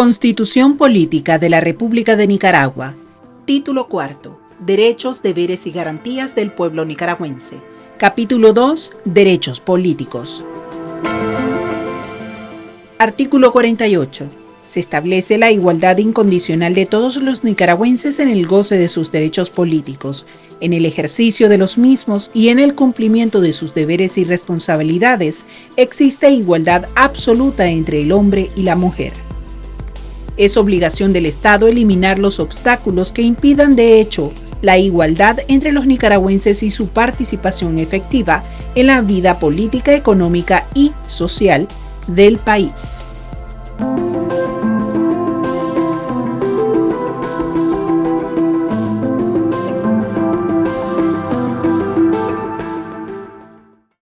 Constitución Política de la República de Nicaragua. Título cuarto. Derechos, deberes y garantías del pueblo nicaragüense. Capítulo 2. Derechos políticos. Artículo 48. Se establece la igualdad incondicional de todos los nicaragüenses en el goce de sus derechos políticos, en el ejercicio de los mismos y en el cumplimiento de sus deberes y responsabilidades. Existe igualdad absoluta entre el hombre y la mujer. Es obligación del Estado eliminar los obstáculos que impidan de hecho la igualdad entre los nicaragüenses y su participación efectiva en la vida política, económica y social del país.